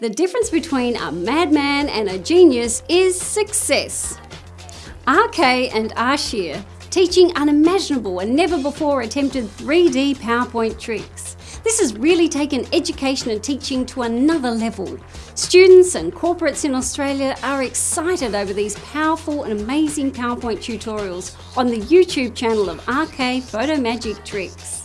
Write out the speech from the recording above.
The difference between a madman and a genius is success. RK and Ashir teaching unimaginable and never before attempted 3D PowerPoint tricks. This has really taken education and teaching to another level. Students and corporates in Australia are excited over these powerful and amazing PowerPoint tutorials on the YouTube channel of RK Photo Magic Tricks.